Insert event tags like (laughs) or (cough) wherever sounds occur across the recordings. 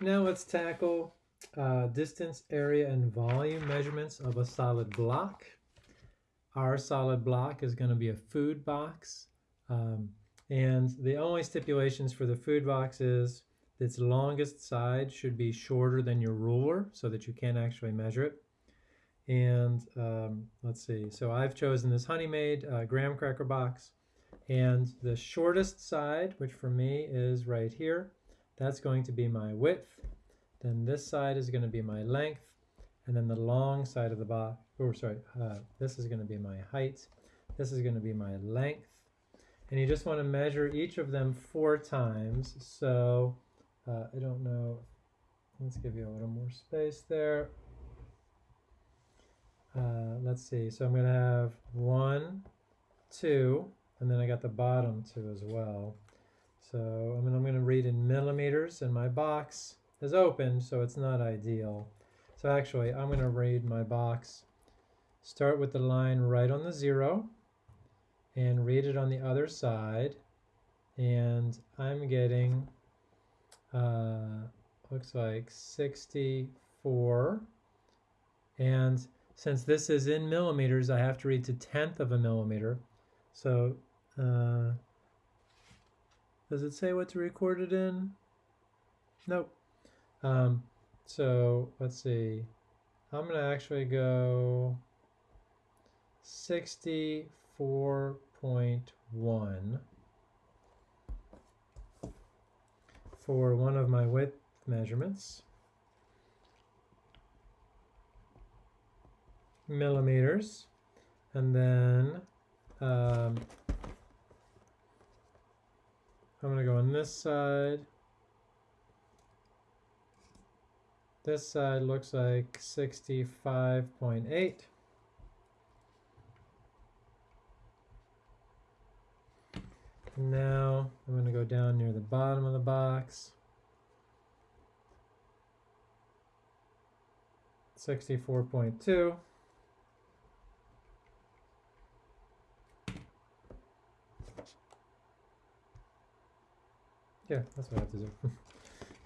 Now let's tackle uh, distance, area, and volume measurements of a solid block. Our solid block is going to be a food box. Um, and the only stipulations for the food box is its longest side should be shorter than your ruler so that you can actually measure it. And um, let's see, so I've chosen this Honey Maid uh, graham cracker box. And the shortest side, which for me is right here, that's going to be my width. Then this side is going to be my length. And then the long side of the box, or sorry, uh, this is going to be my height. This is going to be my length. And you just want to measure each of them four times. So uh, I don't know, let's give you a little more space there. Uh, let's see, so I'm going to have one, two, and then I got the bottom two as well. So I mean, I'm going to read in millimeters, and my box is open, so it's not ideal. So actually, I'm going to read my box. Start with the line right on the zero, and read it on the other side. And I'm getting, uh, looks like 64. And since this is in millimeters, I have to read to tenth of a millimeter. So uh, does it say what to record it in? Nope. Um, so let's see. I'm going to actually go 64.1 for one of my width measurements. Millimeters. And then um, I'm going to go on this side. This side looks like 65.8. Now I'm going to go down near the bottom of the box. 64.2. Yeah, that's what I have to do. (laughs)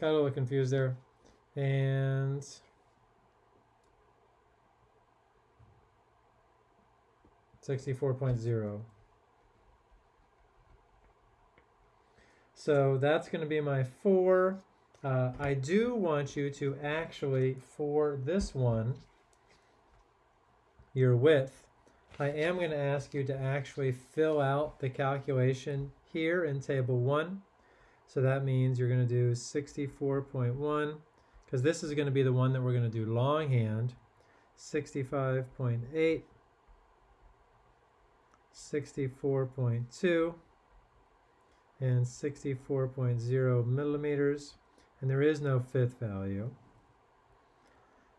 Got a little confused there. And Sixty-four point zero. So that's going to be my four. Uh, I do want you to actually, for this one, your width, I am going to ask you to actually fill out the calculation here in table one. So that means you're going to do 64.1, because this is going to be the one that we're going to do longhand, 65.8, 64.2, and 64.0 millimeters, and there is no fifth value.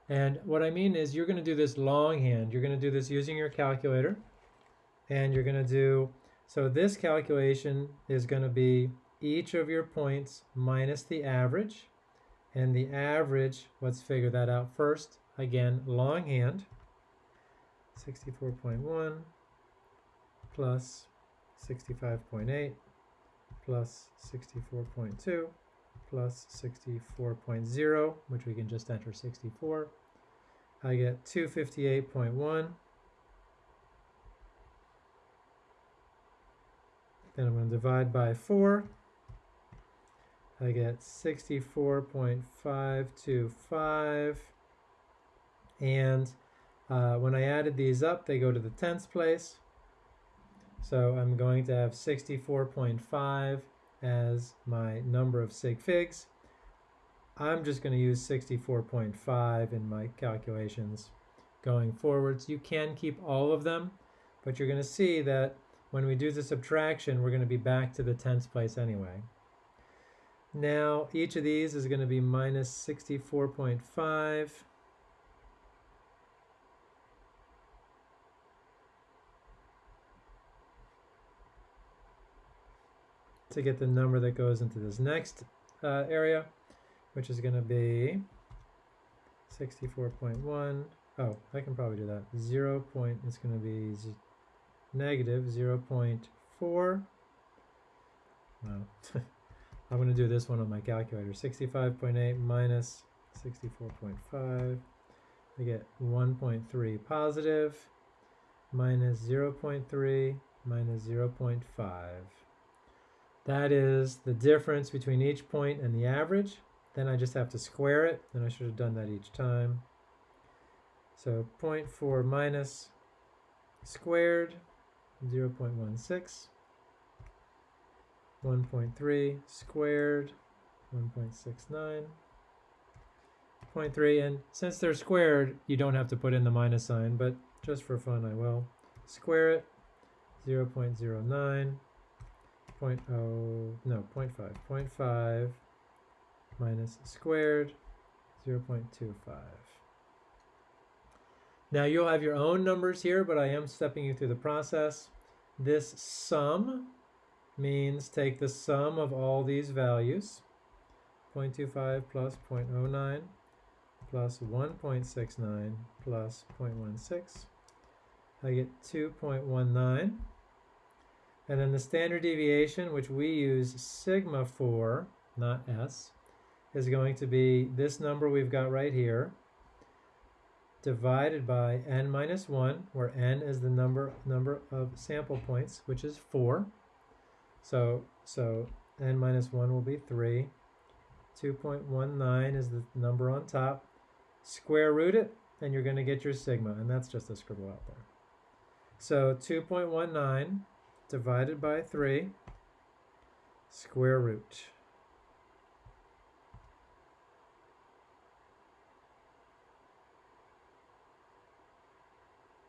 And what I mean is you're going to do this longhand. You're going to do this using your calculator, and you're going to do, so this calculation is going to be each of your points minus the average. And the average, let's figure that out first. Again, longhand, 64.1 plus 65.8 plus 64.2 plus 64.0, which we can just enter 64. I get 258.1. Then I'm going to divide by 4. I get 64.525. And uh, when I added these up, they go to the tens place. So I'm going to have 64.5 as my number of sig figs. I'm just going to use 64.5 in my calculations going forwards. You can keep all of them, but you're going to see that when we do the subtraction, we're going to be back to the tens place anyway. Now each of these is going to be minus 64.5. to get the number that goes into this next uh, area, which is going to be 64.1. Oh, I can probably do that. 0 point, it's going to be negative 0 0.4. Wow. (laughs) I'm going to do this one on my calculator. 65.8 minus 64.5. I get 1.3 positive minus 0.3 minus 0.5. That is the difference between each point and the average. Then I just have to square it, and I should have done that each time. So 0.4 minus squared, 0.16. 1.3 squared, 1.69. 0.3, and since they're squared, you don't have to put in the minus sign, but just for fun I will. Square it, 0 0.09, 0.0, no, 0.5, 0.5 minus squared, 0 0.25. Now you'll have your own numbers here, but I am stepping you through the process. This sum means take the sum of all these values, 0.25 plus 0.09 plus 1.69 plus 0.16. I get 2.19. And then the standard deviation, which we use sigma for, not s, is going to be this number we've got right here, divided by n minus 1, where n is the number, number of sample points, which is 4. So, so n minus 1 will be 3. 2.19 is the number on top. Square root it, and you're going to get your sigma, and that's just a scribble out there. So 2.19 divided by 3, square root.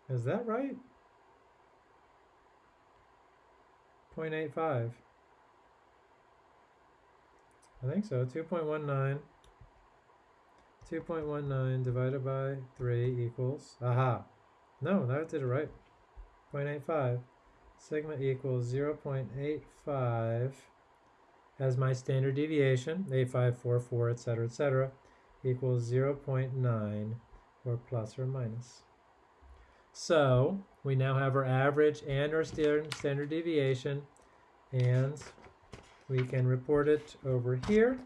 Is that right? 0.85. I think so. 2.19. 2.19 divided by 3 equals, aha, no, that did it right, 0.85. Sigma equals 0.85 as my standard deviation, 8544, etc., etc., equals 0.9 or plus or minus. So we now have our average and our standard deviation and we can report it over here.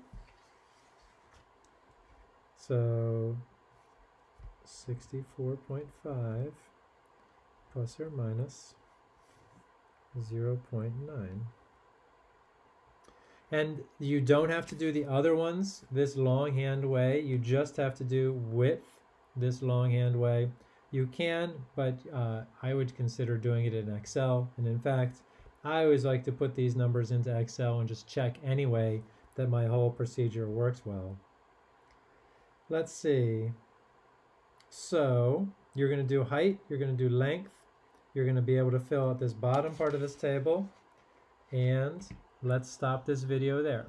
So 64.5 plus or minus 0.9. And you don't have to do the other ones this longhand way. You just have to do width this longhand way. You can, but uh, I would consider doing it in Excel. And in fact, I always like to put these numbers into Excel and just check anyway that my whole procedure works well. Let's see. So you're going to do height, you're going to do length, you're going to be able to fill out this bottom part of this table, and let's stop this video there.